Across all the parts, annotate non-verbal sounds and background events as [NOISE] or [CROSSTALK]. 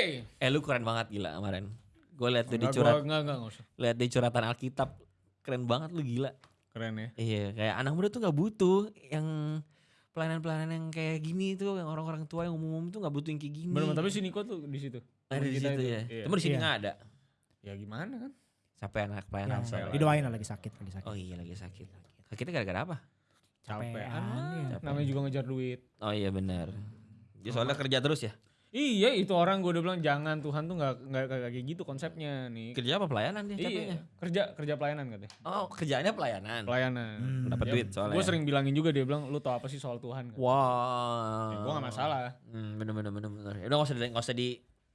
Oke. Eh lu keren banget gila kemarin. Gue liat tuh di curhat, gua- enggak, enggak, enggak usah. liat di curhatan Alkitab. Keren banget lu gila. Keren ya. Iya, kayak anak muda tuh nggak butuh yang pelayanan-pelayanan yang kayak gini tuh, yang orang-orang tua yang umum tuh nggak butuh yang kayak gini. Bener, tapi si Niko tuh di situ. ada di situ itu. ya. Iya. Cuma di sini Iya. nggak ada. Ya gimana kan? Sampai anak pelayanan. Ya, didoain lah lagi sakit, lagi sakit. Oh iya lagi sakit. Sakitnya gara-gara apa? Capean Capean. Namanya juga ngejar duit. Oh iya benar. Dia soalnya kerja terus ya. Iya itu orang gue udah bilang jangan Tuhan tuh nggak nggak kayak gitu konsepnya nih. Kerja apa pelayanan dia? Iya kerja kerja pelayanan katanya. Oh kerjaannya pelayanan. Pelayanan. Hmm. Dapat duit soalnya. Gue sering bilangin juga dia bilang lu tau apa sih soal Tuhan? Wah. Ya, gue gak masalah. Hmm, bener bener bener bener. Ya udah nggak usah di- nggak usah di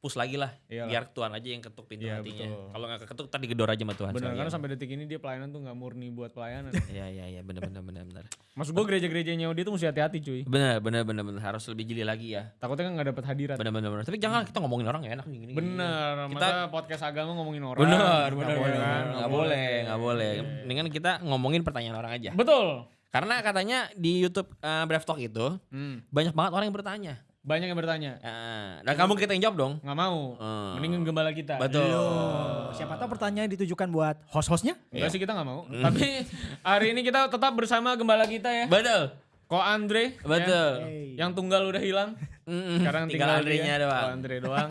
push lagi lah. Iyalah. Biar Tuhan aja yang ketuk pintu Iya, hatinya. Kalau nggak ketuk tadi gedor aja sama Tuhan. Bener sekalian. kan sampai detik ini dia pelayanan tuh nggak murni buat pelayanan. [LAUGHS] Iya iya iya bener bener bener bener. Maksud gue gereja-gerejanya dia tuh mesti hati-hati cuy. Bener bener bener bener harus lebih jeli lagi ya. Takutnya kan nggak dapet hadirat. Bener bener bener. Tapi jangan kita ngomongin orang ya enak gini. gini. Bener, Kita- podcast agama ngomongin orang. Bener Nggak bener boleh bener. kan? Nggak boleh nggak boleh. Mendingan kita ngomongin pertanyaan orang aja. Betul. Karena katanya di YouTube uh, Brave Talk itu Hmm. banyak banget orang yang bertanya. Banyak yang bertanya. Ah, dan kamu kita yang jawab dong. Nggak mau. Hmm. Mendingan gembala kita. Betul. Oh, siapa tahu pertanyaan ditujukan buat host-hostnya? Enggak sih kita nggak mau. Tapi hari ini kita tetap bersama gembala kita ya. Betul. Ko Andre. Betul. ya. Hey. Yang tunggal udah hilang. Mm-mm. Sekarang tinggal tinggal, Andre-nya dia, doang. Ko Andre doang.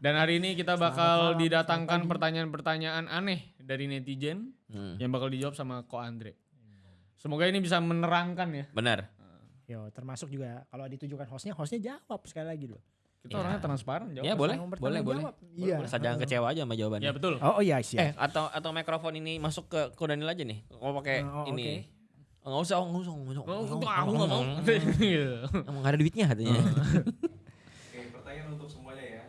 Dan hari ini kita bakal didatangkan pertanyaan-pertanyaan aneh dari netizen Hmm. yang bakal dijawab sama Ko Andre. Semoga ini bisa menerangkan ya. Benar. Yo, termasuk juga kalau ditujukan hostnya, hostnya jawab sekali lagi loh. Kita Ya. orangnya transparan jawab. Ya boleh, boleh, boleh. Iya. Asal jangan kecewa aja sama jawabannya. Ya betul. Oh, oh iya Eh, siap. atau atau mikrofon ini masuk ke ke Daniel aja nih. Mau pakai Oh, ini. Oh, Nggak usah, nggak usah, nggak usah. Oh, nggak aku usah. aku nggak mau. [LAUGHS] Iya. Emang nggak ada duitnya katanya. Oke, pertanyaan untuk semuanya ya.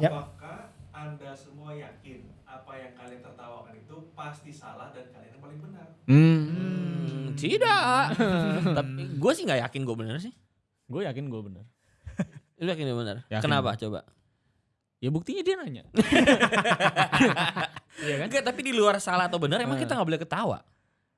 Ya. Apakah Anda semua yakin apa yang kalian tertawakan pasti salah dan kalian yang paling benar? Hmm, tidak. [LAUGHS] Tapi gue sih nggak yakin gue bener sih. Gue yakin gue bener. [LAUGHS] Lu yakin dia bener? Yakin Kenapa? Coba. Ya buktinya dia nanya. [LAUGHS] Iya kan? Enggak, tapi di luar salah atau benar emang Eh. kita nggak boleh ketawa.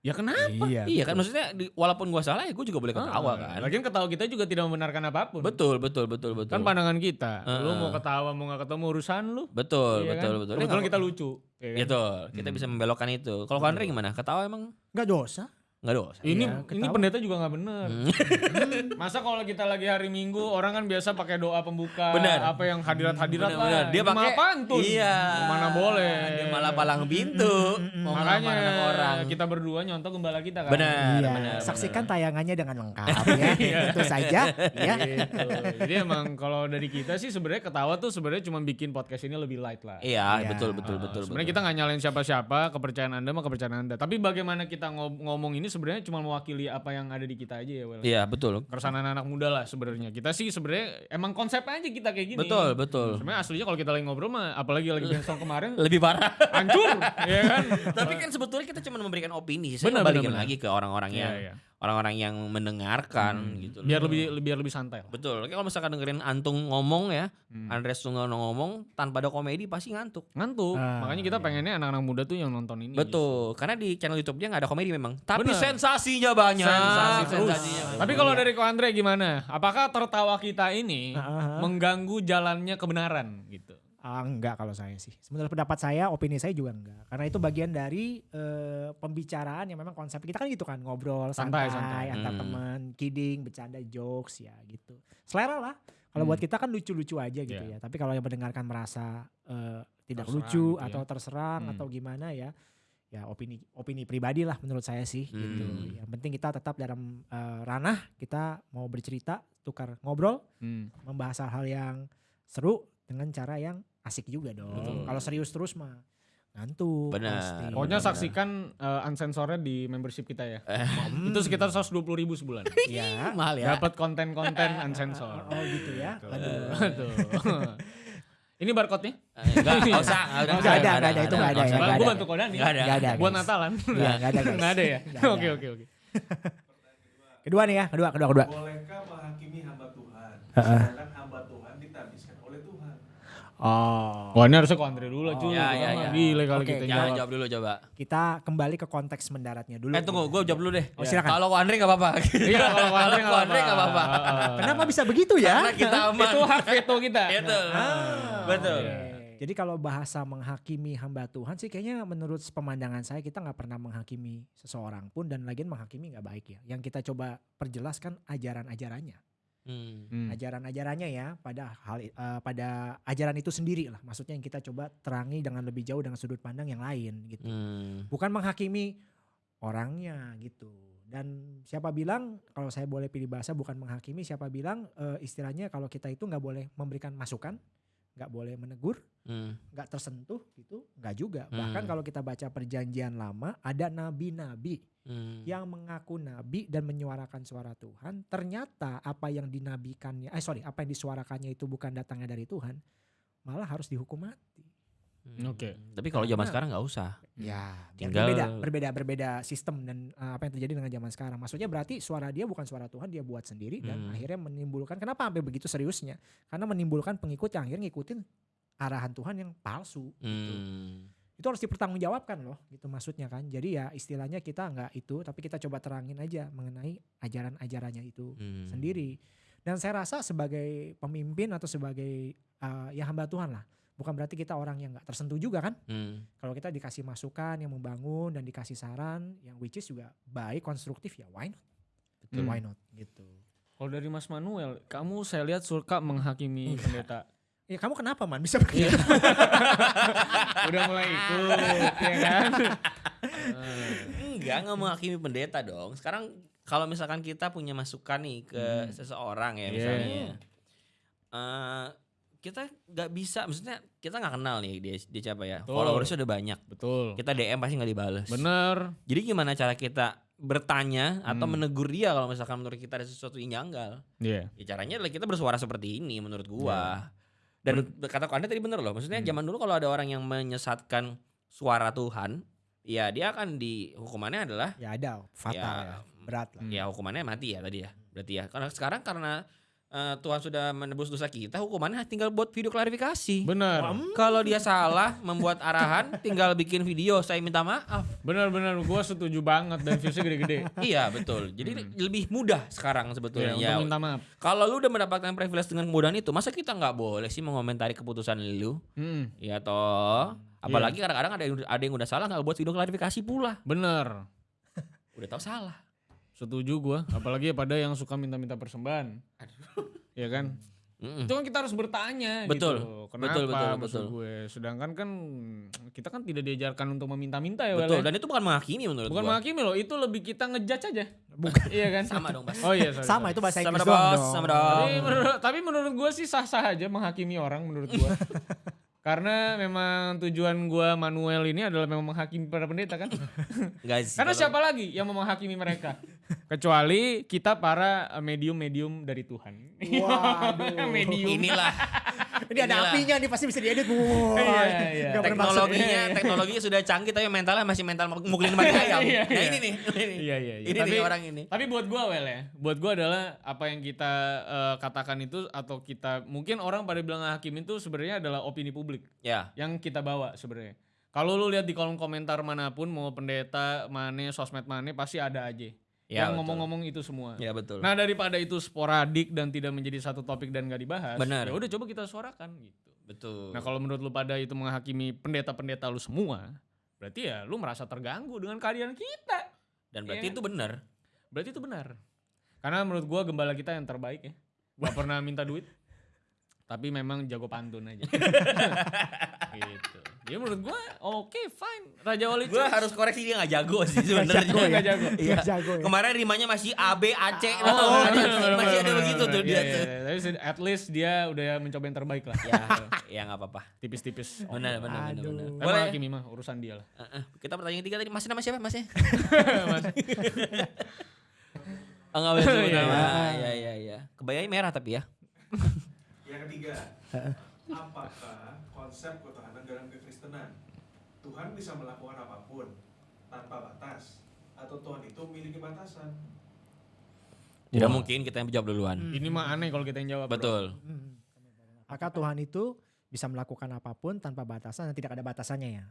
Ya kenapa? Iya. Iya kan maksudnya di- walaupun gua salah ya gue juga boleh ketawa Ah, kan. Lagian ketawa kita juga tidak membenarkan apa pun. Betul, betul, betul, betul. Kan pandangan kita. Lu Heeh. mau ketawa mau gak ketemu urusan lu. Betul, Iya betul, kan? betul. Kebetulan Dia kita lucu. ya kan? Betul, kita bisa membelokkan itu. Kalau Andre gimana? Ketawa emang Enggak dosa. Nggak dosa. Ini Iya, ini ketawa. pendeta juga nggak bener. Hmm. [LAUGHS] Masa kalau kita lagi hari Minggu orang kan biasa pakai doa pembuka Benar. apa yang hadirat-hadirat Benar, lah. benar. Dia pakai pantun. Iya. Mana boleh. Dia malah palang pintu. Mau Makanya ngelamar anak orang. kita berdua nyontoh gembala kita kan. Benar, Iya, benar. saksikan benar. tayangannya dengan lengkap [LAUGHS] ya. Itu saja ya. Gitu. Jadi emang kalau dari kita sih sebenarnya ketawa tuh sebenarnya cuma bikin podcast ini lebih light lah. Iya, Iya. betul, betul, Uh, betul. sebenarnya betul. kita nggak nyalain siapa-siapa, kepercayaan Anda mah kepercayaan Anda. Tapi bagaimana kita ngomong ini sebenarnya cuma mewakili apa yang ada di kita aja ya, Wel. Iya, betul. Keresahan anak muda lah sebenarnya. Kita sih sebenarnya emang konsep aja kita kayak gini. Betul, betul. Sebenarnya aslinya kalau kita lagi ngobrol mah apalagi lagi brainstorm kemarin Lebih parah. hancur, ya kan? Tapi kan sebetulnya kita cuma memberikan opini. Saya Benar, balikin benar, lagi ke orang-orang Iya, yang iya. Orang-orang yang mendengarkan gitu. loh. Biar lebih biar lebih santai. lah. Betul. Kalau misalkan dengerin Antung ngomong ya, Hmm. Andres Tunggono ngomong tanpa ada komedi pasti ngantuk. Ngantuk. Ah, Makanya kita iya. pengennya anak-anak muda tuh yang nonton ini. Betul. Karena di channel YouTube dia nggak ada komedi memang. Tapi Benar. sensasinya banyak. Sensasi terus. Sensasinya banyak. Tapi kalau dari Ko Andre gimana? Apakah tertawa kita ini Ah, ah, ah. mengganggu jalannya kebenaran gitu? Ah, enggak kalau saya sih. Sebenarnya pendapat saya, opini saya juga enggak. Karena itu bagian dari eh, pembicaraan yang memang konsep kita kan gitu kan, ngobrol Santai, santai, santai. antar Hmm. teman, kidding, bercanda, jokes ya gitu. Selera lah. Kalau Hmm. buat kita kan lucu-lucu aja gitu Iya. ya. Tapi kalau yang mendengarkan merasa eh, tidak Terserang lucu gitu ya. atau terserang Hmm. atau gimana ya, ya opini opini pribadi lah menurut saya sih gitu. Hmm. Yang penting kita tetap dalam eh, ranah kita mau bercerita, tukar ngobrol, Hmm. membahas hal-hal yang seru dengan cara yang asik juga dong. Betul. Kalau serius terus mah ngantuk. Benar. Pokoknya Benar. saksikan uh, uncensorednya di membership kita ya. Hmm. [LAUGHS] Itu sekitar 120 ribu sebulan. [LAUGHS] ya. mahal ya. Dapat konten-konten [LAUGHS] unsensor. Oh gitu ya. Aduh. Ini barcode-nya? Eh, Enggak, enggak usah. Nggak ada, nggak ada, itu nggak ada ya, usah. nggak Gue ada. bantu Kodani. Nggak ada. Nggak ada. Buat. Natalan. Iya, nggak ada guys. Nggak ada ya? Ada. Oke oke oke. Kedua nih ya, kedua, kedua, kedua. Bolehkah menghakimi hamba Tuhan? Heeh. Sedangkan hamba Tuhan ditabiskan oleh Tuhan. Oh. Wah ini harusnya ke Andre dulu lah cuy. Ya, ya, Lama ya. Gile kali Oke, kita Jangan jawab. jawab dulu coba. Kita kembali ke konteks mendaratnya dulu. Eh tunggu, gue jawab dulu deh. Oh, silakan. Kalau Andre gak apa-apa. Iya kalau ke Andre Kalau Andre nggak apa-apa. Kenapa bisa begitu ya? Karena kita aman. Itu hak veto kita. Betul. Ah, Betul. oke. Jadi kalau bahasa menghakimi hamba Tuhan sih kayaknya menurut pemandangan saya kita nggak pernah menghakimi seseorang pun dan lagian menghakimi nggak baik ya. Yang kita coba perjelaskan ajaran-ajarannya, Hmm. Hmm. ajaran-ajarannya ya pada hal eh, pada ajaran itu sendiri lah. Maksudnya yang kita coba terangi dengan lebih jauh dengan sudut pandang yang lain gitu. Hmm. Bukan menghakimi orangnya gitu. Dan siapa bilang kalau saya boleh pilih bahasa bukan menghakimi, siapa bilang eh, istilahnya kalau kita itu nggak boleh memberikan masukan, nggak boleh menegur, Hmm. nggak tersentuh gitu, nggak juga. Bahkan Hmm. kalau kita baca perjanjian lama ada nabi-nabi Hmm. yang mengaku nabi dan menyuarakan suara Tuhan. Ternyata apa yang dinabikannya, eh sorry, apa yang disuarakannya itu bukan datangnya dari Tuhan, malah harus dihukum mati. Hmm. Oke. Tapi kalau zaman sekarang nggak usah. Ya, biar Tinggal- berbeda, berbeda, berbeda sistem dan uh, apa yang terjadi dengan zaman sekarang. Maksudnya berarti suara dia bukan suara Tuhan, dia buat sendiri dan Hmm. akhirnya menimbulkan. Kenapa sampai begitu seriusnya? Karena menimbulkan pengikut yang akhirnya ngikutin arahan Tuhan yang palsu. Gitu. Hmm. Itu harus dipertanggungjawabkan loh, gitu maksudnya kan. Jadi ya istilahnya kita nggak itu, tapi kita coba terangin aja mengenai ajaran-ajarannya itu Hmm. sendiri. Dan saya rasa sebagai pemimpin atau sebagai uh, ya hamba Tuhan lah, bukan berarti kita orang yang nggak tersentuh juga kan? Hmm. kalau kita dikasih masukan yang membangun dan dikasih saran yang which is juga baik konstruktif ya why not Betul. why not gitu Kalau dari Mas Manuel, kamu saya lihat suka menghakimi pendeta. [LAUGHS] ya kamu kenapa man bisa begitu [LAUGHS] Udah mulai ikut, ya kan? [LAUGHS] Enggak, nggak menghakimi pendeta dong. Sekarang kalau misalkan kita punya masukan nih ke Hmm. seseorang ya Iya. misalnya, eh, kita nggak bisa, maksudnya kita nggak kenal nih dia dia siapa ya. Betul. Followersnya udah banyak. Betul. Kita DM pasti nggak dibales. Bener. Jadi gimana cara kita bertanya atau Hmm. menegur dia kalau misalkan menurut kita ada sesuatu yang janggal? Iya. Ya caranya adalah kita bersuara seperti ini menurut gua. Dan kata Anda tadi bener loh. Maksudnya Hmm. zaman dulu kalau ada orang yang menyesatkan suara Tuhan, ya dia akan di hukumannya adalah ya ada fatal Ya, ya, berat lah Hmm. ya hukumannya mati ya tadi ya. Berarti ya. Karena sekarang karena eh, Tuhan sudah menebus dosa kita, hukumannya tinggal buat video klarifikasi. Bener. Kalau dia salah membuat arahan, tinggal bikin video saya minta maaf. Bener bener. Gue setuju banget dan viewsnya gede-gede. iya betul. Jadi lebih mudah sekarang sebetulnya. Iya, Ya, untuk minta maaf. Kalau lu udah mendapatkan privilege dengan kemudahan itu, masa kita nggak boleh sih mengomentari keputusan lu? Hmm, Ya toh. Apalagi kadang-kadang ada yang ada yang udah salah nggak buat video klarifikasi pula. bener. Udah tahu salah. Setuju gue. Apalagi pada yang suka minta-minta persembahan. Ya kan? Mm-mm. Itu kan kita harus bertanya Betul. gitu. Kenapa Betul, betul, maksud betul. gue. Sedangkan kan kita kan tidak diajarkan untuk meminta-minta ya. Betul. ya. Dan itu bukan menghakimi menurut Bukan gua. menghakimi loh, itu lebih kita ngejudge aja. Bukan. iya kan? Sama dong, Bas. Oh iya, sorry, sama sorry. itu bahasa Sama Inggris bos, dong. sama dong. Tapi menurut, tapi menurut gue sih sah-sah aja menghakimi orang menurut gue. [LAUGHS] Karena memang tujuan gue Manuel ini adalah memang menghakimi para pendeta kan. [LAUGHS] Sih. Karena kalau- siapa lagi yang mau menghakimi mereka? Kecuali kita para eh, medium-medium dari Tuhan. Waduh. [LAUGHS] medium. Inilah ini ada inilah. apinya nih pasti bisa diedit Wah, Iya, iya. nggak bermaksud. teknologinya teknologinya sudah canggih tapi mentalnya masih mental mukulin mati ayam. [LAUGHS] Iya, Nah iya. ini nih. Ini, Iya iya iya. ini tapi, nih orang ini. Tapi buat gua well ya, buat gua adalah apa yang kita eh, katakan itu atau kita mungkin orang pada bilang hakim itu sebenarnya adalah opini publik Ya. yang kita bawa sebenarnya. Kalau lu lihat di kolom komentar mana pun mau pendeta mana sosmed mana pasti ada aja Ya, yang ngomong-ngomong itu semua. Ya betul. Nah daripada itu sporadik dan tidak menjadi satu topik dan gak dibahas, Benar. ya udah coba kita suarakan gitu. betul. Nah kalau menurut lu pada itu menghakimi pendeta-pendeta lu semua, berarti ya lu merasa terganggu dengan kehadiran kita. Dan berarti Iya. itu benar. Berarti itu benar. Karena menurut gua gembala kita yang terbaik ya. Gak pernah minta duit. Tapi memang jago pantun aja. [LAUGHS] gitu. Jadi menurut gua oke fine. Raja Wali Gue harus koreksi dia nggak jago sih sebenarnya. jago ya? Jago. Iya. Jago ya? Kemarin rimanya masih A B A C. Oh, Oh, bener, masih bener, ada begitu tuh dia Iya, tuh. iya. Tapi se- at least dia udah mencoba yang terbaik lah. Ya, ya nggak apa-apa. Tipis-tipis. Benar, benar, benar. Tapi Boleh. Hakimi mah urusan dia lah. Kita pertanyaan ketiga tadi masih nama siapa masnya? Mas. Oh, [LAUGHS] nggak boleh sebut Iya, nama. Iya, iya, iya. Kebayanya merah tapi ya. Yang ketiga, apakah konsep ketahanan dalam kekristenan? Tuhan bisa melakukan apa pun tanpa batas atau Tuhan itu memiliki batasan? Tidak Wah. mungkin kita yang jawab duluan. Ini mah aneh kalau kita yang jawab. bro. Betul. Hmm. Maka Tuhan itu bisa melakukan apa pun tanpa batasan dan tidak ada batasannya ya.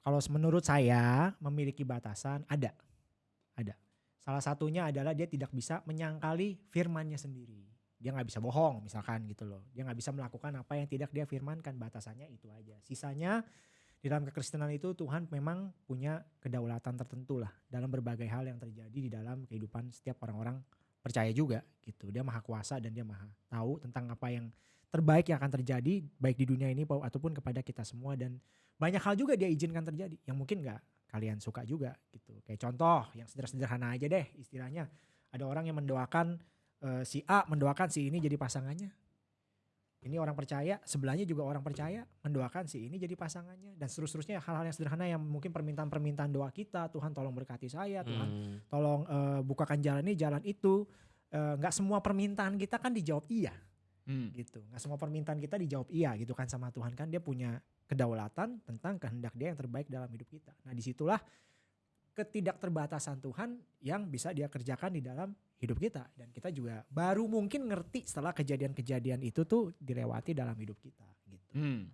Kalau menurut saya memiliki batasan ada, ada. Salah satunya adalah dia tidak bisa menyangkali firmannya sendiri. Dia nggak bisa bohong misalkan gitu loh. Dia nggak bisa melakukan apa yang tidak dia firmankan. Batasannya itu aja. Sisanya di dalam kekristenan itu Tuhan memang punya kedaulatan tertentu lah dalam berbagai hal yang terjadi di dalam kehidupan setiap orang-orang percaya juga gitu. Dia maha kuasa dan dia maha tahu tentang apa yang terbaik yang akan terjadi baik di dunia ini ataupun kepada kita semua dan banyak hal juga dia izinkan terjadi yang mungkin nggak kalian suka juga gitu. Kayak contoh yang sederhana aja deh istilahnya ada orang yang mendoakan eh, si A mendoakan si ini jadi pasangannya. Ini orang percaya, sebelahnya juga orang percaya mendoakan si ini jadi pasangannya dan seterusnya hal-hal yang sederhana yang mungkin permintaan-permintaan doa kita, Tuhan tolong berkati saya, Tuhan Hmm. tolong eh, bukakan jalan ini, jalan itu. Eh, nggak semua permintaan kita kan dijawab iya Hmm. gitu. Nggak semua permintaan kita dijawab iya gitu kan sama Tuhan kan dia punya kedaulatan tentang kehendak dia yang terbaik dalam hidup kita. Nah di situlah ketidakterbatasan Tuhan yang bisa dia kerjakan di dalam hidup kita dan kita juga baru mungkin ngerti setelah kejadian-kejadian itu tuh dilewati dalam hidup kita gitu. Hmm.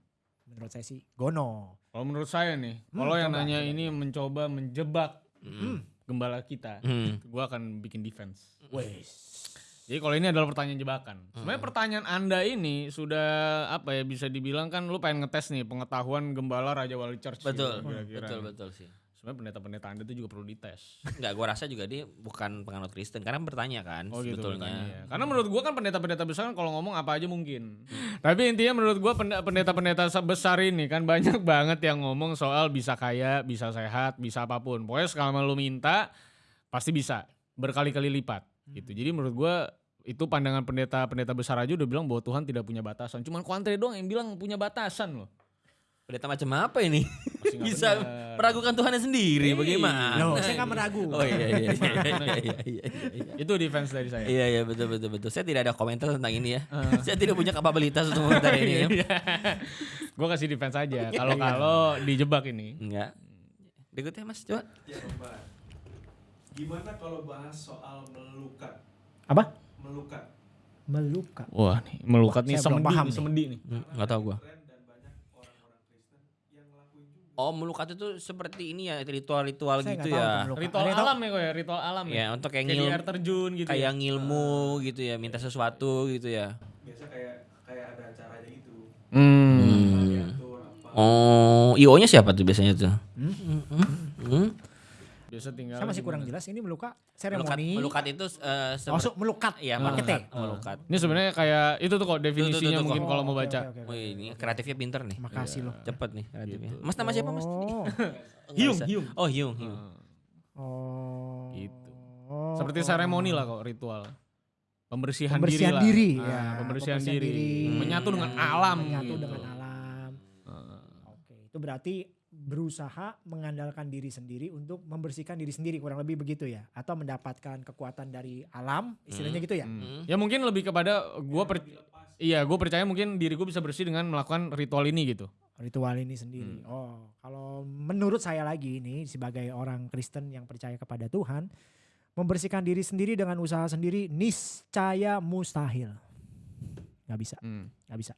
Menurut saya sih gono. Kalau menurut saya nih, Hmm, kalau yang nanya coba. ini mencoba menjebak Hmm. gembala kita, Hmm. gua akan bikin defense. Wes. Jadi kalau ini adalah pertanyaan jebakan. Sebenarnya pertanyaan Anda ini sudah apa ya bisa dibilang kan lu pengen ngetes nih pengetahuan gembala Raja Wali Church. gitu, Betul, kira-kira betul, betul sih. Sebenarnya pendeta-pendeta Anda itu juga perlu dites. [LAUGHS] Enggak, gua rasa juga dia bukan penganut Kristen karena bertanya kan Oh gitu sebetulnya. ya. Karena menurut gua kan pendeta-pendeta besar kan kalau ngomong apa aja mungkin. Tapi intinya menurut gua pende- pendeta-pendeta besar ini kan banyak banget yang ngomong soal bisa kaya, bisa sehat, bisa apa pun. Pokoknya kalau lu minta pasti bisa berkali-kali lipat gitu. Jadi menurut gua itu pandangan pendeta-pendeta besar aja udah bilang bahwa Tuhan tidak punya batasan. Cuman Kuantre doang yang bilang punya batasan loh. Pendeta macam apa ini? [LAUGHS] Bisa benar. meragukan Tuhannya sendiri bagaimana? Loh, saya nggak meragu. Oh iya iya iya iya iya iya. iya. Itu defense dari saya. Iya iya betul betul betul. Saya tidak ada komentar tentang ini ya. Saya tidak punya kapabilitas untuk komentar ini. ya. [LAUGHS] Gue kasih defense aja. Kalau kalau dijebak ini. Enggak. Berikutnya Mas coba. Ya. Gimana kalau bahas soal melukat? Apa? Melukat. Meluka. Wah nih melukat nih Saya belum semedi, paham nih, nih. semedi nih. Enggak tahu gua. Tren dan banyak orang-orang Kristen yang ngelakuin juga. Oh melukat itu seperti ini ya ritual-ritual gitu ya. Ritual Ada alam ya kok ya, ritual alam ya. Ya untuk kayak Kayak ngil air terjun gitu. kayak ya. ngilmu gitu ya, minta sesuatu gitu ya. Biasa kayak kayak ada acaranya gitu. Hmm. Apa. Oh, IO-nya siapa tuh biasanya tuh? Hmm? Hmm? Biasa tinggal. Saya masih kurang gimana? jelas ini meluka Melukat, seremoni. melukat itu eh, Oh, so, melukat. Iya, pakai T. melukat, melukat. Ini sebenarnya kayak itu tuh kok definisinya tuh, mungkin kok. kalau Oh, mau oke, baca. oke, oke, oke. Wih, ini kreatifnya pinter nih. Makasih loh. Cepet nih kreatifnya. Gitu. Mas nama siapa Mas? Oh. [LAUGHS] Hyung, Nggak usah. Hyung. Oh, Hyung, Hyung. Oh. Gitu. Oh, Seperti seremoni lah kok ritual. Pembersihan, Pembersihan diri, diri, lah. ya. Ah, pembersihan, Pembersihan diri. diri. Menyatu dengan alam. Menyatu gitu. dengan alam. Ah. Oke, itu berarti berusaha mengandalkan diri sendiri untuk membersihkan diri sendiri kurang lebih begitu ya atau mendapatkan kekuatan dari alam istilahnya gitu ya. Hmm. Hmm. Ya mungkin lebih kepada gua per Iya, gue percaya mungkin diri gue bisa bersih dengan melakukan ritual ini gitu. Ritual ini sendiri. Hmm. Oh, kalau menurut saya lagi ini sebagai orang Kristen yang percaya kepada Tuhan, membersihkan diri sendiri dengan usaha sendiri niscaya mustahil. Gak bisa. Hmm. nggak bisa.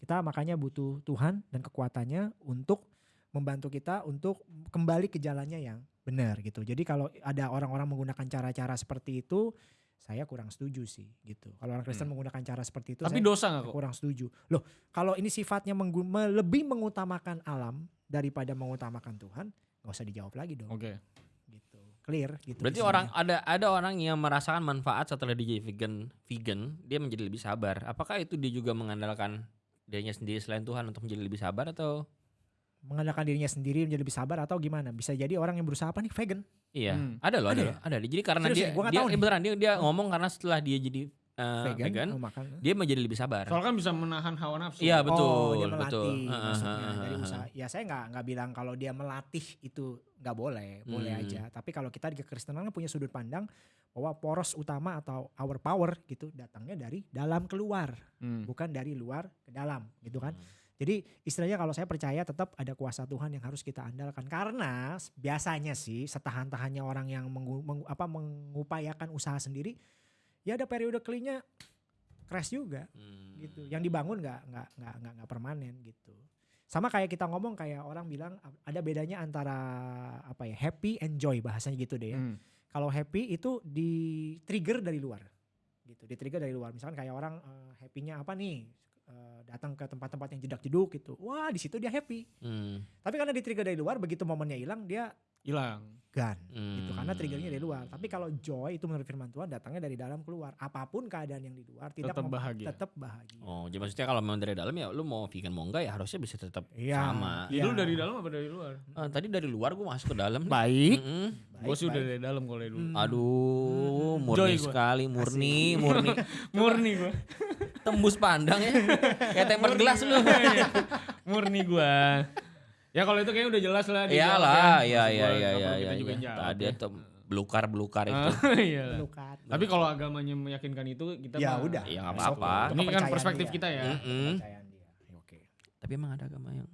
Kita makanya butuh Tuhan dan kekuatannya untuk membantu kita untuk kembali ke jalannya yang benar gitu. Jadi kalau ada orang-orang menggunakan cara-cara seperti itu, saya kurang setuju sih gitu. Kalau orang Kristen Hmm. menggunakan cara seperti itu, Tapi saya dosa gak kok? kurang setuju. Loh, kalau ini sifatnya menggu- me- lebih mengutamakan alam daripada mengutamakan Tuhan, nggak usah dijawab lagi dong. Oke. Gitu, clear gitu. Berarti isinya. orang ada ada orang yang merasakan manfaat setelah dia vegan, vegan, dia menjadi lebih sabar. Apakah itu dia juga mengandalkan dirinya sendiri selain Tuhan untuk menjadi lebih sabar atau mengandalkan dirinya sendiri menjadi lebih sabar atau gimana? Bisa jadi orang yang berusaha apa nih vegan. iya? Hmm. Ada loh, ada, Ada loh, ada. Jadi karena Serius dia ya? Gua dia nih. beneran dia dia ngomong karena setelah dia jadi eh, vegan, vegan, oh, makan. dia menjadi lebih sabar. Soalnya kan bisa menahan hawa nafsu. Iya betul, oh, dia betul. melatih Heeh, maksudnya heeh, dari heeh. usaha. Ya saya nggak nggak bilang kalau dia melatih itu nggak boleh, boleh Hmm. aja. Tapi kalau kita di kekristenan kan punya sudut pandang bahwa poros utama atau our power gitu datangnya dari dalam keluar, Hmm. bukan dari luar ke dalam, gitu kan. Hmm. Jadi istilahnya kalau saya percaya tetap ada kuasa Tuhan yang harus kita andalkan karena biasanya sih setahan-tahannya orang yang mengu- mengu- apa mengupayakan usaha sendiri ya ada periode kelinya crash juga Hmm. gitu. Yang dibangun nggak nggak nggak nggak permanen gitu. Sama kayak kita ngomong kayak orang bilang ada bedanya antara apa ya happy and joy bahasanya gitu deh ya. Hmm. Kalau happy itu di trigger dari luar, gitu. Di trigger dari luar. Misalkan kayak orang eh, happy-nya apa nih? Eh, datang ke tempat-tempat yang jedak-jeduk gitu. Wah di situ dia happy. Hmm. Tapi karena di trigger dari luar, begitu momennya hilang dia Hilang. gan gitu karena Hmm. triggernya dari luar. Tapi kalau joy itu menurut firman Tuhan datangnya dari dalam keluar. Apa pun keadaan yang di luar tidak Tetap bahagia. Tetap bahagia. Oh, jadi maksudnya kalau memang dari dalam ya lu mau vegan mau enggak ya harusnya bisa tetap Iya. sama. Iya. Lu dari dalam apa dari luar? Ah, tadi dari luar gue masuk ke dalam. [LAUGHS] Baik. Mm-mm. Gue sih udah dari dalam kalau dari dulu. Hmm. Aduh, murni Joy gua. sekali, murni, murni. [LAUGHS] Murni gue. [LAUGHS] Tembus pandang ya. Kayak tempered gelas lu. [LAUGHS] Murni gue. Ya kalau itu kayaknya udah jelas lah. Iyalah, ya. iya iya gua iya iya iya. Iya. Tadi ya. itu belukar-belukar itu. Ah, [LAUGHS] iyalah. Lukat. Tapi kalau agamanya meyakinkan itu kita Ya mah- udah. Ya nggak apa-apa. Itu Ini kan perspektif dia. kita ya. Dia. Ya, Oke. Tapi emang ada agama yang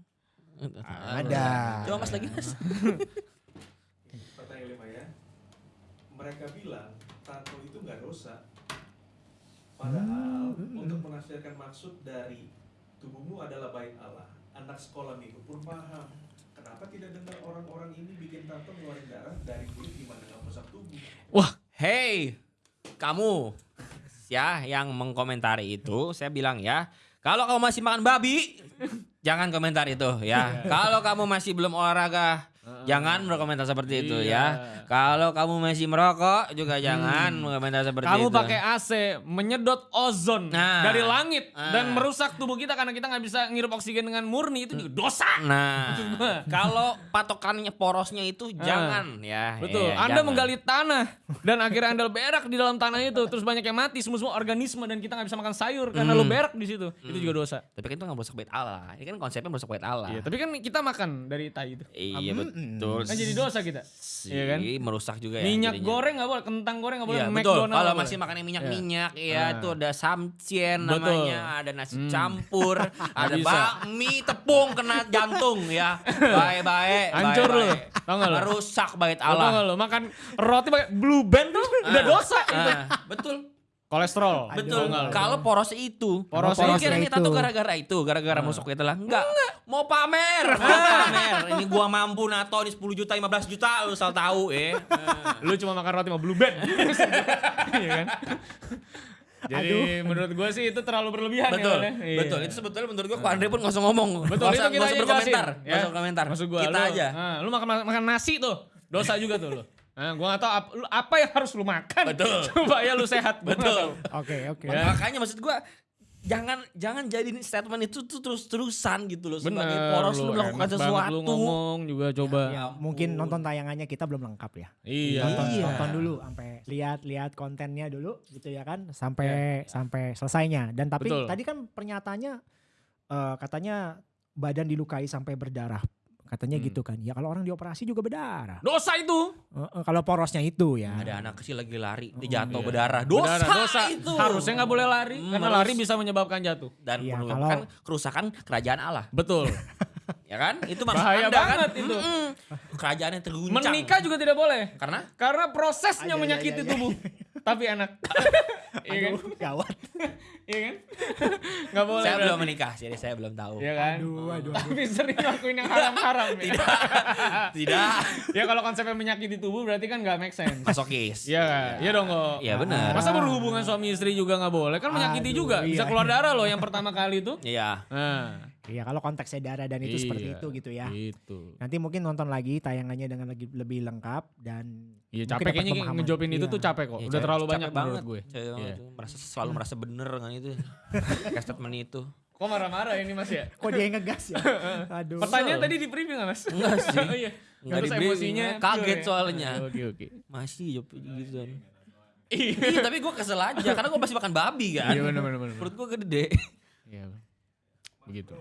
Ada. Coba Mas lagi Mas. Pertanyaan lima ya. Mereka bilang tato itu nggak dosa. Padahal Hmm. untuk menafsirkan maksud dari tubuhmu adalah bait Allah. Anak sekolah minggu pun paham. Kenapa tidak dengar orang-orang ini bikin tato ngeluarin darah dari kulit gimana nggak merusak tubuh? Hey, kamu ya yang mengkomentari itu, saya bilang ya, kalau kamu masih makan babi, jangan komentar itu ya. Kalau kamu masih belum olahraga, jangan berkomentar seperti itu Iya. ya. Kalau kamu masih merokok juga jangan berkomentar seperti Kamu itu. pakai AC menyedot ozon Nah. dari langit Ah. dan merusak tubuh kita karena kita nggak bisa ngirup oksigen dengan murni itu juga dosa. Nah, [LAUGHS] kalau patokannya porosnya itu jangan ya. Betul. ya, anda jangan. menggali tanah dan akhirnya Anda berak di dalam tanah itu terus banyak yang mati semua semua organisme dan kita nggak bisa makan sayur karena Hmm. lu berak di situ. Itu juga dosa. Tapi kan itu nggak merusak bait Allah. Ini kan konsepnya merusak bait Allah. Iya, tapi kan kita makan dari tai itu. Iya Mm-mm. Betul. Kan jadi dosa kita. sih Iya kan? merusak juga ya. Minyak jadinya. goreng nggak boleh, kentang goreng nggak boleh, Iya betul. McDonald Kalau masih makan yang minyak-minyak ya Ah. itu ada samcien Betul. namanya, ada nasi Hmm. campur, [LAUGHS] ada bakmi tepung kena jantung ya. Baik-baik. Hancur lu. Tau nggak lu? Merusak bait tau Allah. lo makan roti pakai blue band tuh udah dosa itu. Ah, betul. Kolesterol. Betul. Tau? Kalau poros itu. Poros itu. kira tato itu. gara-gara itu, gara-gara Hmm. masuk itu lah. Enggak. Mau pamer, mau pamer. Ini gua mampu nato ini 10 juta, 15 juta lu asal tahu eh. [LAUGHS] lu cuma makan roti sama blue band. [LAUGHS] Iya kan? Jadi menurut gua sih itu terlalu berlebihan Betul, ya. Wan, ya? Iya. betul. Itu sebetulnya menurut gua Andre pun nggak usah ngomong. Betul Nggak itu usah, kita nggak usah aja berkomentar, jelasin, nggak usah komentar. Maksud gua kita lu, aja. ah, lu makan makan nasi tuh. Dosa juga tuh lu. Nah, gua gak tahu apa, apa yang harus lu makan Betul. [LAUGHS] supaya lu sehat. Betul. Oke oke. Ya. Makanya maksud gua jangan jangan jadiin statement itu tuh terus-terusan gitu loh sebagai Bener, poros lu lu melakukan sesuatu. Lu ngomong juga coba. Ya, mungkin nonton tayangannya kita belum lengkap ya. Iya. Nonton, Iya. nonton dulu sampai lihat-lihat kontennya dulu gitu ya kan sampai sampai selesainya. Dan tapi Betul. tadi kan pernyataannya eh, katanya badan dilukai sampai berdarah. Katanya Hmm. gitu kan. Ya kalau orang dioperasi juga berdarah. Dosa itu. Eh, eh, kalau porosnya itu ya. Ada anak kecil lagi lari, Oh, dia jatuh iya. berdarah. Dosa, Berdarah, dosa. itu. Harusnya nggak boleh lari Hmm, karena harus. lari bisa menyebabkan jatuh. dan Iya, menyebabkan kalau- kerusakan kerajaan Allah. Betul. [LAUGHS] Ya kan? Itu maksud Bahaya Anda banget kan? itu. Kerajaan yang terguncang. Menikah juga tidak boleh. Karena Karena prosesnya Iya, iya, menyakiti iya, iya. tubuh. [LAUGHS] Tapi enak. [LAUGHS] [LAUGHS] Iya kan? Aduh, gawat. Iya kan? Gak boleh. saya belum menikah, jadi saya belum tahu. Iya kan? Aduh, aduh, Tapi sering ngelakuin yang haram-haram ya. Tidak. [LAUGHS] ya kalau konsepnya menyakiti tubuh berarti kan gak make sense. Masokis. Iya, iya dong kok. Iya benar. Masa berhubungan suami istri juga nggak boleh? Kan menyakiti Aduh, juga. Bisa iya. keluar darah loh yang pertama kali itu. Iya. Nah, Iya kalau konteksnya darah dan itu seperti Iya, itu gitu ya. Gitu. Nanti mungkin nonton lagi tayangannya dengan lagi lebih lengkap dan Iya capek kayaknya ngejawabin itu Iya. tuh capek kok. Iya, Udah capek- terlalu capek banyak banget. menurut gue. Capek banget Iya. tuh. Merasa selalu merasa bener kan itu. [LAUGHS] Kayak statement itu. Kok marah-marah ini Mas ya? Kok dia yang ngegas ya? [LAUGHS] Aduh. Pertanyaan tadi di briefing nggak Mas? Enggak sih. [LAUGHS] oh iya. Enggak di briefing, emosinya kaget pure ya? soalnya. Oke oke. Masih jawab gitu kan. Iya. Iya, tapi gue kesel aja karena gue masih makan babi kan. Iya benar benar benar. Perut gue gede. Iya. Begitu.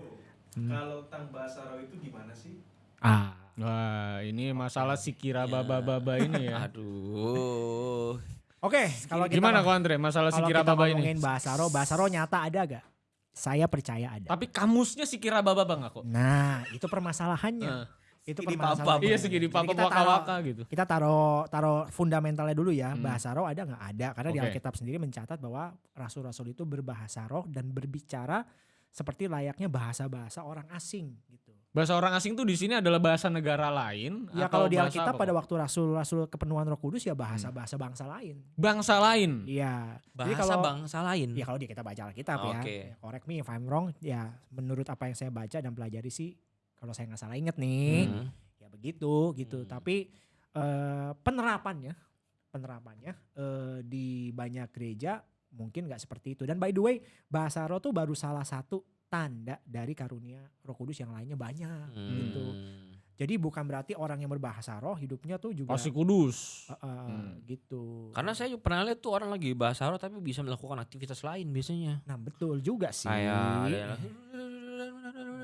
Kalau Tang Basaro itu gimana sih? Ah. Wah, ini masalah si kira Iya. baba-baba ini ya. Aduh. Oke, kalau kita Gimana kok Andre masalah si kalau kira baba ini? ngomongin Basaro, Basaro nyata ada gak? Saya percaya ada. Tapi kamusnya si kira baba nggak kok? Nah, itu permasalahannya. Nah, Itu Segini permasalahan. papap. Iya segini papa kita waka taruh- waka gitu. Kita taruh taruh fundamentalnya dulu ya. Hmm. Bahasa roh ada nggak? Ada karena di Oke. Alkitab sendiri mencatat bahwa rasul-rasul itu berbahasa roh dan berbicara seperti layaknya bahasa-bahasa orang asing gitu. Bahasa orang asing tuh di sini adalah bahasa negara lain Ya atau kalau di bahasa Alkitab pada waktu rasul-rasul kepenuhan Roh Kudus ya bahasa-bahasa bangsa lain. bangsa lain. Iya. Jadi Bahasa kalau bangsa lain. ya kalau dia kita baca Alkitab ya, Oke. ya, correct me if I'm wrong, ya menurut apa yang saya baca dan pelajari sih kalau saya nggak salah inget nih, Hmm. ya begitu gitu. Hmm. Tapi eh, penerapannya, penerapannya eh, di banyak gereja mungkin nggak seperti itu. Dan by the way, bahasa roh tuh baru salah satu tanda dari karunia Roh Kudus yang lainnya banyak gitu. Hmm. Jadi bukan berarti orang yang berbahasa roh hidupnya tuh juga Pasti kudus. eh, eh, Hmm. gitu. Karena saya juga pernah lihat tuh orang lagi bahasa roh tapi bisa melakukan aktivitas lain biasanya. Nah betul juga sih. Kayak ada yang-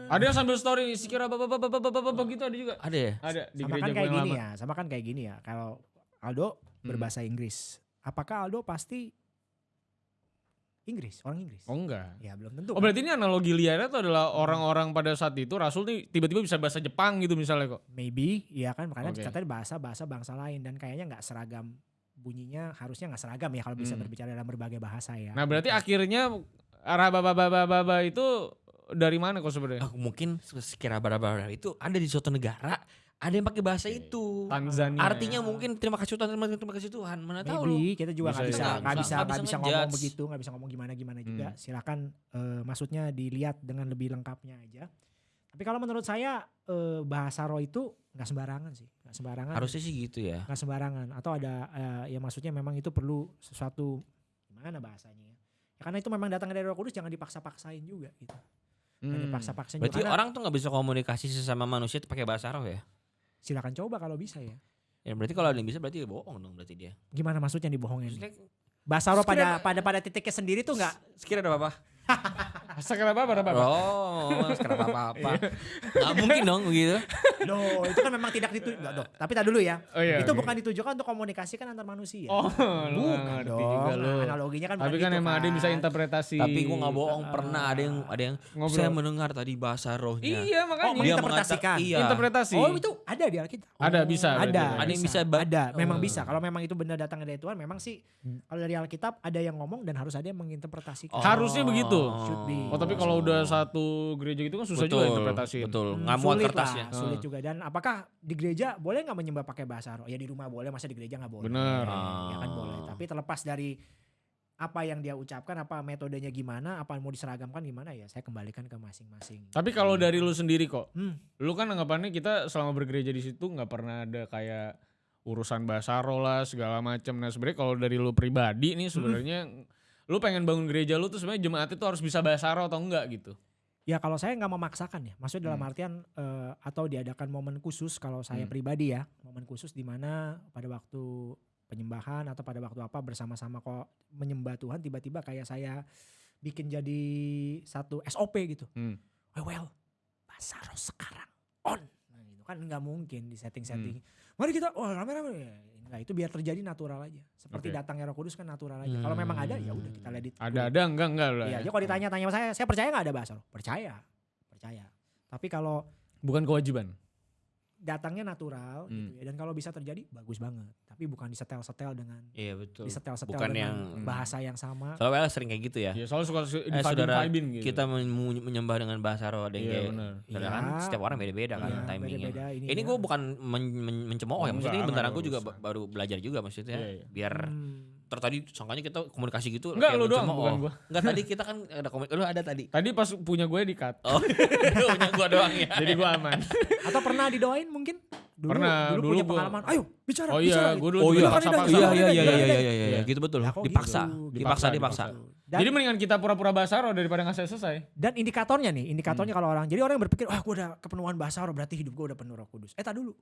Ada yang sambil story sekira bapak bapak bapak bapak bapak gitu ada juga. ada ya? Ada di sama gereja kan kayak gini lama. ya, sama kan kayak gini ya. Kalau Aldo Hmm. berbahasa Inggris, apakah Aldo pasti Inggris, orang Inggris? Oh enggak. Ya belum tentu. Oh kan? berarti ini analogi liarnya tuh adalah orang-orang pada saat itu Rasul nih tiba-tiba bisa bahasa Jepang gitu misalnya kok. Maybe, ya kan makanya Oke. katanya bahasa bahasa bangsa lain dan kayaknya nggak seragam bunyinya harusnya nggak seragam ya kalau bisa Hmm. berbicara dalam berbagai bahasa ya. Nah berarti Gitu. akhirnya arah baba baba baba itu dari mana kok sebenarnya? Ah, mungkin sekira bara-bara itu ada di suatu negara, ada yang pakai bahasa itu. Tanzania. Artinya mungkin terima kasih Tuhan, terima, terima kasih Tuhan. Mana tahu lu. Maybe kita juga nggak Bisa, nggak bisa. bisa Nggak bisa bisa ngomong begitu nggak bisa ngomong gimana gimana juga Hmm. silakan eh, maksudnya dilihat dengan lebih lengkapnya aja tapi kalau menurut saya eh, bahasa roh itu nggak sembarangan sih nggak sembarangan Harusnya sih gitu ya. nggak sembarangan atau ada eh, ya maksudnya memang itu perlu sesuatu gimana bahasanya ya Ya, karena itu memang datang dari Roh Kudus jangan dipaksa-paksain juga gitu jangan Hmm. dipaksa-paksain Berarti juga orang tuh nggak bisa komunikasi sesama manusia itu pakai bahasa roh ya? Silakan coba kalau bisa ya Ya berarti kalau ada yang bisa berarti bohong dong berarti dia. gimana maksudnya dibohongin Maksudnya bahasa pada pada pada titiknya sendiri tuh nggak sekira ada apa-apa. [LAUGHS] Sekira apa apa apa? Oh, sekira apa-apa. Gak mungkin dong begitu. Loh, itu kan memang tidak dituju. Enggak dong. Tapi tak dulu ya. Oh iya. itu oke. bukan ditujukan untuk komunikasi kan antar manusia. Oh, bukan dong. juga lu. Analoginya kan Tapi kan gitu emang ada yang bisa interpretasi. Tapi gua nggak bohong pernah ada yang ada yang Ngobrol. saya mendengar tadi bahasa rohnya. Iya makanya. Oh, menginterpretasikan. Iya. Interpretasi. Oh, itu ada di Alkitab. Ada, bisa, Ada. Ada yang bisa Ada, memang Oh. bisa. Kalau memang itu benar datang dari Tuhan, memang sih kalau dari Alkitab ada yang ngomong dan harus ada yang menginterpretasikan. Harusnya begitu. Should be. Oh tapi kalau udah satu gereja gitu kan susah juga interpretasi. Betul. Hmm, Nggak muat sulit kertasnya. lah, sulit Hmm. juga. Dan apakah di gereja boleh nggak menyembah pakai bahasa roh? Ya di rumah boleh, masa di gereja nggak boleh? Bener. Ya kan Ah. boleh. Tapi terlepas dari apa yang dia ucapkan, apa metodenya gimana, apa yang mau diseragamkan gimana ya, saya kembalikan ke masing-masing. Tapi kalau dari lu sendiri kok, Hmm. lu kan anggapannya kita selama bergereja di situ nggak pernah ada kayak urusan bahasa roh lah segala macam. Nah sebenarnya kalau dari lu pribadi nih sebenarnya lu pengen bangun gereja lu tuh sebenarnya jemaat itu harus bisa bahasa roh atau enggak gitu. Ya kalau saya nggak memaksakan ya, maksudnya dalam Hmm. artian eh, atau diadakan momen khusus kalau saya Hmm. pribadi ya, momen khusus di mana pada waktu penyembahan atau pada waktu apa bersama-sama kok menyembah Tuhan tiba-tiba kayak saya bikin jadi satu SOP gitu. Hmm. Well, well bahasa roh sekarang on. Nah, itu kan nggak mungkin di setting-setting. Hmm. Mari kita, oh rame-rame. Enggak, itu biar terjadi natural aja. Seperti Oke. datangnya Roh Kudus kan natural aja. Kalau memang ada ya udah kita it. Ada ada enggak enggak lah. Iya, ya. kalau ditanya-tanya sama saya, saya percaya nggak ada bahasa roh? Percaya, percaya. Tapi kalau Bukan kewajiban. Datangnya natural Hmm. gitu ya, dan kalau bisa terjadi bagus banget. Tapi bukan disetel-setel dengan Iya betul. disetel-setel Bukan dengan yang- bahasa yang sama. Soalnya well, sering kayak gitu ya. Ya soalnya suka Eh, di saudara, gitu. kita men- men- menyembah dengan bahasa roh ada yang Iya, kayak benar. Saudara kan setiap orang beda-beda kan Iya, timingnya. beda-beda Ini, ininya. gue bukan men- men- mencemooh ya, Oh, maksudnya enggak, bentar aku juga baru belajar juga maksudnya. Iya, iya. Biar Hmm. Ter tadi sangkanya kita komunikasi gitu Enggak, kayak lu doang, mencemooh. bukan gua. Enggak tadi kita kan ada komen lu ada tadi. Tadi pas punya gue di cut. Oh, [LAUGHS] punya gua doang ya. Jadi gue aman. Atau pernah didoain mungkin? Dulu, Pernah, dulu, dulu punya gua- pengalaman. Ayo bicara, Oh bicara. iya, gue dulu Oh iya, iya iya iya Iya, iya iya iya. iya Iya. gitu betul. Dipaksa, gitu? dipaksa, Dipaksa, dipaksa. Dan, Jadi mendingan kita pura-pura bahasa roh daripada nggak selesai. dan indikatornya nih, indikatornya Hmm. kalau orang, jadi orang yang berpikir, wah gue udah kepenuhan bahasa roh, berarti hidup gue udah penuh roh kudus. Eh tak dulu.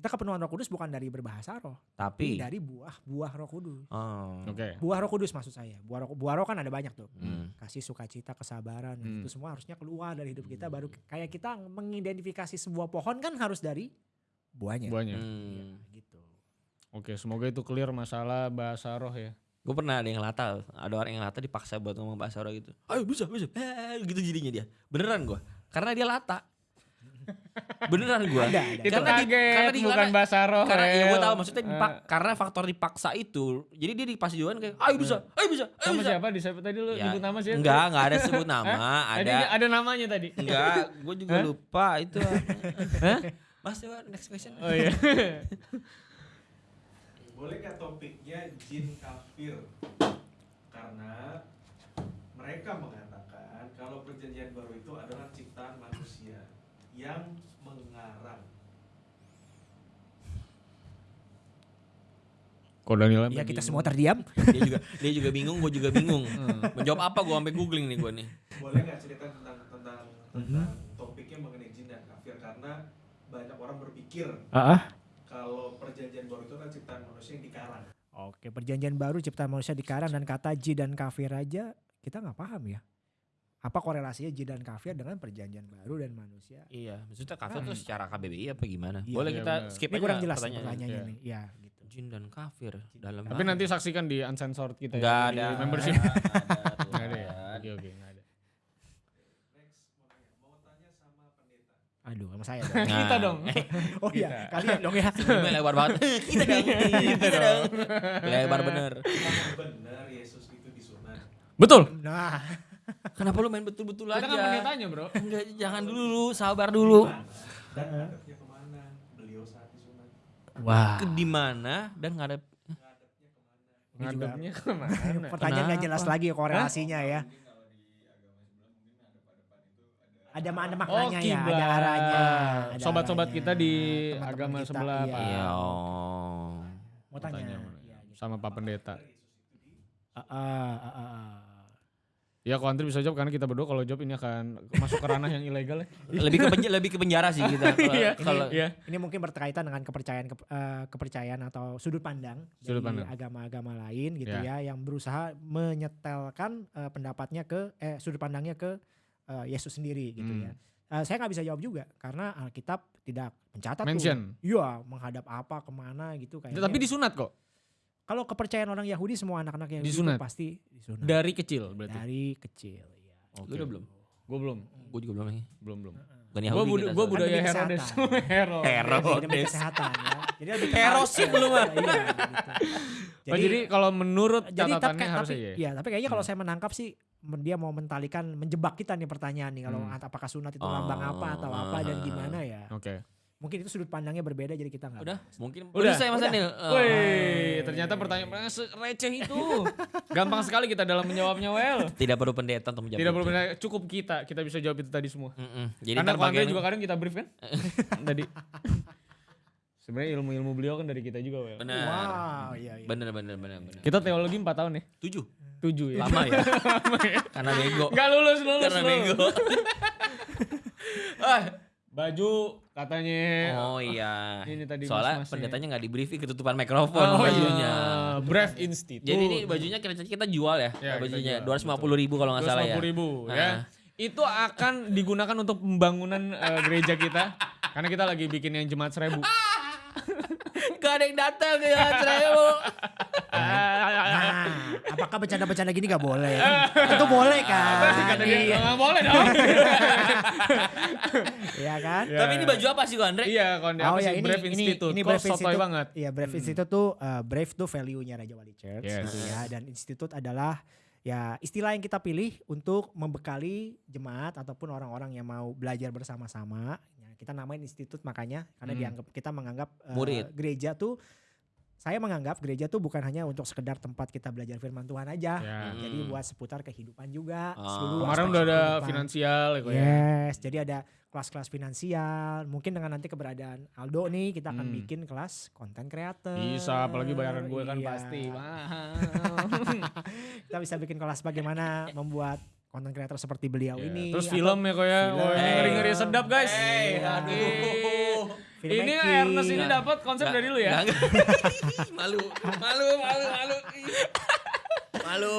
Kita kepenuhan roh kudus bukan dari berbahasa roh, tapi Tapi dari buah-buah roh kudus. oh. Oke. Buah roh kudus maksud saya. Buah roh, buah roh kan ada banyak tuh. Hmm. Kasih sukacita, kesabaran, Hmm. itu semua harusnya keluar dari hidup kita. Baru kayak kita mengidentifikasi sebuah pohon kan harus dari buahnya. Buahnya. Hmm. Gitu. Oke, semoga itu clear masalah bahasa roh ya. Gue pernah ada yang lata, ada orang yang lata dipaksa buat ngomong bahasa roh gitu. Ayo bisa, bisa. Eh, gitu jadinya dia. Beneran gue. Karena dia lata. Beneran gua. Ada, ada. Itu Karena di- kaget, karena di- bukan karena- bahasa roh. Karena ya gue tahu maksudnya dipak, Eh, karena faktor dipaksa itu. Jadi dia dipaksa juga kayak ayo bisa, ayo bisa, ayo sama bisa. siapa? Di siapa tadi lu Ya, nyebut nama siapa? Enggak, enggak ada sebut [LAUGHS] nama, ada ada namanya tadi. enggak, gue juga lupa itu. [LAUGHS] Hah? Mas coba next question. Oh iya. [LAUGHS] Boleh nggak topiknya jin kafir? Karena mereka mengatakan kalau perjanjian baru itu adalah ciptaan manusia yang mengarang. Daniel Ya kita semua terdiam. Dia juga dia juga bingung, gue juga bingung. Menjawab apa gue sampai googling nih gue nih. Boleh nggak cerita tentang tentang Mhm. tentang topiknya mengenai jin dan kafir? Karena banyak orang berpikir Ah, kalau perjanjian baru itu adalah ciptaan manusia yang dikarang. Oke, perjanjian baru ciptaan manusia dikarang dan kata ji dan kafir aja kita nggak paham ya. Apa korelasinya ji dan kafir dengan perjanjian baru dan manusia? Iya, maksudnya kafir tuh secara KBBI apa gimana? Iya, Boleh iya, kita benar. skip Ini aja kurang jelas pertanyaannya. Iya. nih. Ya, gitu. Jin dan kafir dalam Tapi nanti saksikan di uncensored kita Enggak ya. di ada. membership. Nggak [LAUGHS] ada, tuh, Enggak ada ya. Oke oke enggak ada. Next mau nanya, mau tanya sama pendeta. Aduh, sama saya [LAUGHS] dong. Nah, Kita dong. [LAUGHS] Oh iya, kalian dong ya. Sebelumnya lebar banget. kita dong. kita dong. Lebar bener. Benar Yesus itu disunat? Betul. Nah, Kenapa lu main betul-betul Kita kan aja? pendetanya, Bro. Enggak, jangan dulu, sabar dulu. Dan ngadepnya ke mana? Beliau saat disunat. wah. Ke di mana dan ngadep Ngadepnya ke mana? [LAUGHS] pertanyaan nggak jelas lagi korelasinya ya. Ada mana maknanya Oh, ya, ada arahnya. ada Sobat-sobat arahnya. kita di Teman-teman agama kita, sebelah, iya. Pak. Iya. oh. Mau tanya. Tanya Iya, gitu. sama Pak Pendeta. Ah, ah, ah, ah. Ya kalau Andri bisa jawab karena kita berdua kalau jawab ini akan masuk ke ranah yang ilegal ya. [LAUGHS] Lebih ke penjara, lebih ke penjara sih kita. [LAUGHS] Kalau- Iya. Kalau Iya. Ini mungkin berkaitan dengan kepercayaan kep- eh, kepercayaan atau sudut pandang Sudut dari agama-agama lain gitu Ya. ya yang berusaha menyetelkan eh, pendapatnya ke eh sudut pandangnya ke eh, Yesus sendiri gitu Hmm. ya. Eh, saya nggak bisa jawab juga karena Alkitab tidak mencatat Mention. tuh. Iya, menghadap apa ke mana gitu kayaknya. Tapi disunat kok. Kalau kepercayaan orang Yahudi semua anak-anak Yahudi Disunat. itu pasti disunat Dari kecil berarti. dari kecil ya. Lu udah belum? Gue belum. Gue juga belum nih. Belum belum. Bukan Gue Yahudi bud kita gua budaya demi Herodes. [LAUGHS] Herodes. Herodes. Jadi demi kesehatan ya. Jadi lebih ke- Herosin belum, ah. Iya, gitu. Oh, jadi kalau menurut jadi catatannya tapi, harusnya ya. ya, tapi kayaknya kalau Hmm. saya menangkap sih dia mau mentalikan menjebak kita nih pertanyaan nih kalau Hmm. apakah sunat itu lambang apa atau apa dan Oh. gimana ya. Oke. Mungkin itu sudut pandangnya berbeda jadi kita nggak. Udah, bahas. mungkin Udah, saya Mas udah. Daniel. Oh. Wih, ternyata pertanyaan receh itu. [LAUGHS] Gampang sekali kita dalam menjawabnya, Well. Tidak perlu pendeta untuk menjawab. Tidak perlu benar, cukup kita. Kita bisa jawab itu tadi semua. Mm-mm. Jadi Karena bagian juga kadang kita brief kan? [LAUGHS] tadi. Sebenarnya ilmu-ilmu beliau kan dari kita juga, Well. benar. Wow, iya iya. Benar benar benar benar. Kita teologi 4 tahun ya. Tujuh. Tujuh ya. Lama ya. [LAUGHS] Karena bego. Enggak lulus, lulus, Karena lulus. bego. ah, Baju katanya. oh iya. [LAUGHS] Ini tadi Soalnya mas-masnya. pendetanya nggak di briefing ketutupan mikrofon Oh, bajunya. iya. Brave Institute. Jadi ini bajunya kita kita jual ya, Ya, bajunya dua ratus lima puluh ribu kalau nggak salah ya. ribu Ah. ya. Itu akan digunakan untuk pembangunan eh, gereja kita. Karena kita lagi bikin yang jemaat seribu. [LAUGHS] Gak ada yang datang ya, seribu. Nah, apakah bercanda-bercanda gini nggak boleh? Itu boleh kan? Pasti kata dia, Iya, nggak boleh dong. [LAUGHS] Iya kan? Ya. Tapi ini baju apa sih, Andre? Iya, kalau apa sih Brave Institute. ini Brave Institute. banget. Iya, Brave Institute tuh uh, Brave tuh value-nya Raja Wali Church. Yes. Ya, dan Institute adalah ya istilah yang kita pilih untuk membekali jemaat ataupun orang-orang yang mau belajar bersama-sama. Kita namain Institute makanya karena Hmm. dianggap kita menganggap uh, Murid. gereja tuh saya menganggap gereja tuh bukan hanya untuk sekedar tempat kita belajar firman Tuhan aja. Ya. Jadi Hmm. buat seputar kehidupan juga. Ah. Kemarin udah ada kehidupan. finansial ya ya. Yes, jadi ada kelas-kelas finansial. Mungkin dengan nanti keberadaan Aldo nih, kita akan Hmm. bikin kelas konten creator. Bisa, apalagi bayaran gue kan Iya. pasti [LAUGHS] kita bisa bikin kelas bagaimana membuat konten creator seperti beliau Ya, ini. Terus film ya kok ya. film. Ini ngeri-ngeri sedap guys. Hey, aduh. Ini filmmaking. Ernest ini dapat konsep Nggak- dari lu ya. nggak- [LAUGHS] malu, malu, malu, malu. Malu.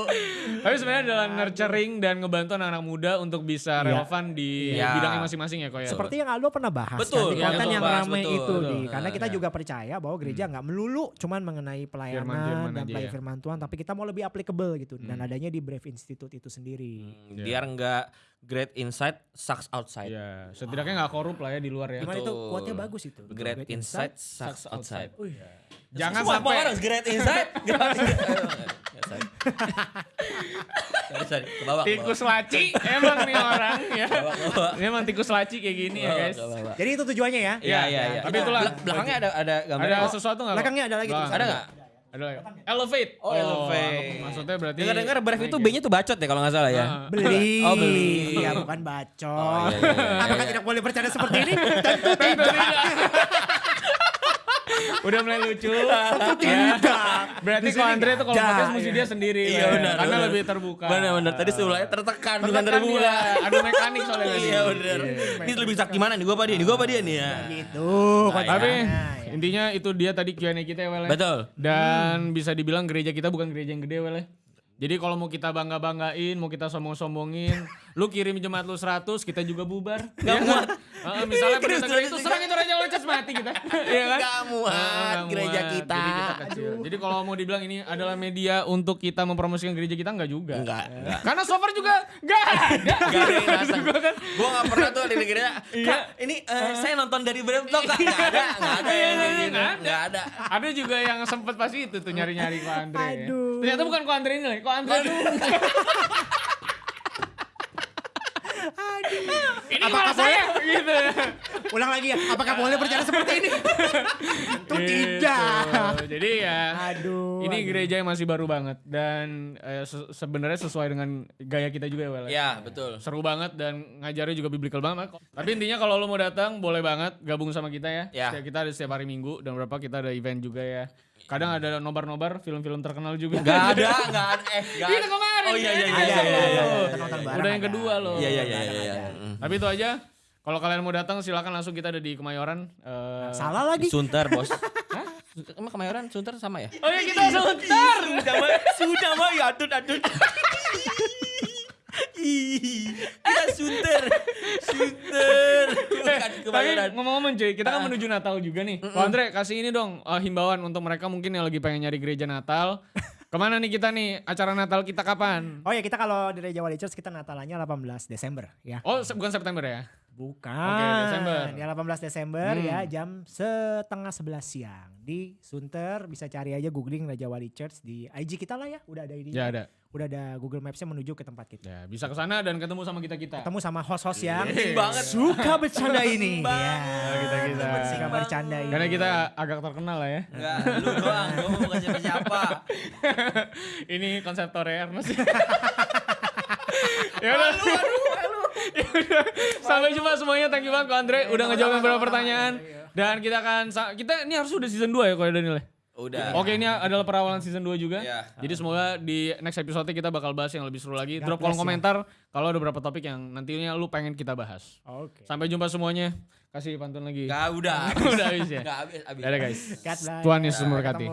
Tapi sebenarnya adalah nurturing dan ngebantu anak-anak muda untuk bisa Iya. relevan di Iya. bidangnya masing-masing ya kok ya. Seperti yang Aldo pernah bahas Betul, kan, di yang konten yang bahas, ramai betul, itu betul. di karena kita iya. juga percaya bahwa gereja nggak melulu cuman mengenai pelayanan Firman-firman dan aja pelayan ya. firman Tuhan tapi kita mau lebih applicable gitu dan Hmm. adanya di Brave Institute itu sendiri. Hmm, Biar nggak great inside sucks outside. Iya, setidaknya nggak korup lah ya di luar ya. Gimana itu quote-nya bagus itu. Betul, Great inside sucks outside. Wih, Jangan Semua- sampai orang great inside. [LAUGHS] great- Sorry. Sorry, sorry. Ke bawah, ke tikus laci emang nih orang ya. Ini emang tikus laci kayak gini ke ya guys. ke bawah. Jadi itu tujuannya ya. Iya, iya, iya. Tapi itulah. Bel- belakangnya ada ada gambar. Ada sesuatu nggak? kok? Belakangnya ada lagi tulisannya. Ada nggak? Ada lagi. Elevate. Oh, elevate. Maksudnya berarti Dengar-dengar Brave itu naik ya? B-nya tuh bacot ya kalau nggak salah ya. Ah. Beli. Oh, beli. Ya bukan bacot. Oh, iya, iya, iya, Apakah iya. tidak boleh bercanda seperti ini? [LAUGHS] Tentu tidak. Udah mulai lucu. Tidak. Berarti kalau Andre tuh kalau ada, podcast mesti ya. dia sendiri. Iya, ya. benar, Karena benar. lebih terbuka. Benar-benar tadi sebelumnya tertekan bukan terbuka. Adu mekanik soalnya [LAUGHS] tadi. Iya benar. Ini lebih sakti mana nih? Gua apa dia? Nih gua apa dia nih ya? Gitu. Nah, Tapi ya. intinya itu dia tadi Q&A kita ya ya. Betul. Dan bisa dibilang gereja kita bukan gereja yang gede Wel. ya. Jadi kalau mau kita bangga-banggain, mau kita sombong-sombongin, [LAUGHS] lu kirim jemaat lu 100, kita juga bubar. Gak muat. Misalnya Kirim pendeta gereja 100 itu serang itu Raja Loncat mati kita. [LAUGHS] Iya kan? Gak muat nggak gereja muat. kita. Jadi kita kecil. Jadi kalau mau dibilang ini adalah media untuk kita mempromosikan gereja kita enggak juga. Enggak, enggak. Karena so far juga enggak ada. Gak ada yang datang. Gua kan- Gue gak pernah tuh di gereja. Iya. Kak, ini eh, saya nonton dari Brave Talk kak. Gak ada, gak ada yang kayak gitu. Nggak ada. Ada. Ada juga yang sempet pas itu tuh nyari-nyari ko Andre. Aduh. Ternyata bukan ko Andre ini ko Andre tuh. [LAUGHS] Ini malah saya gitu. Ulang lagi ya. Apakah boleh bercanda seperti ini? [LAUGHS] Tentu Gitu. tidak. Jadi ya Aduh. ini aduh. gereja yang masih baru banget dan eh, se- sebenarnya sesuai dengan gaya kita juga ya Wel. Ya betul. Seru banget dan ngajarnya juga biblical banget. Tapi intinya kalau lo mau datang boleh banget gabung sama kita ya. Ya. Setiap- Kita ada setiap hari Minggu dan berapa kita ada event juga ya. Kadang ada nobar-nobar film-film terkenal juga. Gak [LAUGHS] ada, gak ada. Eh, gak Itu kemarin. Oh iya iya iya. Ada, iya, ada, iya, ada, iya. ada. Kita nonton bareng Udah yang ada. kedua loh. Iya iya iya iya. iya. Tapi itu aja. Kalau kalian mau datang silakan langsung kita ada di Kemayoran. Eh, Salah lagi. Sunter bos. [LAUGHS] Hah? Emang Kemayoran Sunter sama ya? Oh iya kita sebentar. Sudah mah, sudah mah ya atut atut. Kita Sunter, Sunter. Bukan Eh, Tapi ngomong-ngomong cuy, kita kan Ah. menuju Natal juga nih. Ko Andre kasih ini dong eh, himbauan untuk mereka mungkin yang lagi pengen nyari gereja Natal. Ke mana nih kita nih? Acara Natal kita kapan? Oh ya kita kalau di Reja Wali Church kita Natalannya 18 Desember ya. Oh se- bukan September ya? Bukan. Oke, Desember. Ya 18 Desember Hmm. ya jam setengah 11 siang di Sunter bisa cari aja googling Raja Wali Church di IG kita lah ya. Udah ada ini. Ya ada. Udah ada Google Maps-nya menuju ke tempat kita. Ya bisa ke sana dan ketemu sama kita kita. Ketemu sama host-host yang Penting banget. suka [LAUGHS] bercanda ini. Penting ya. banget. kita kita. Suka bercanda ini. Karena kita agak terkenal lah ya. Enggak, lu doang, gua mau bukan siapa-siapa. [LAUGHS] ini konsep Ernest. [LAUGHS] ya udah. Sampai jumpa semuanya. Thank you banget Ko Andre udah ngejawab beberapa pertanyaan. Dan kita akan kita ini harus udah season 2 ya kalau Daniel ya? Udah. Oke ini adalah perawalan season 2 juga. Iya. Jadi semoga di next episode kita bakal bahas yang lebih seru lagi. God Drop kolom ya. komentar kalau ada beberapa topik yang nantinya lu pengen kita bahas. Oke. Sampai jumpa semuanya. Kasih pantun lagi. Enggak, udah. [LAUGHS] Udah habis ya. Enggak habis, habis. Dadah guys. Tuhan Yesus memberkati.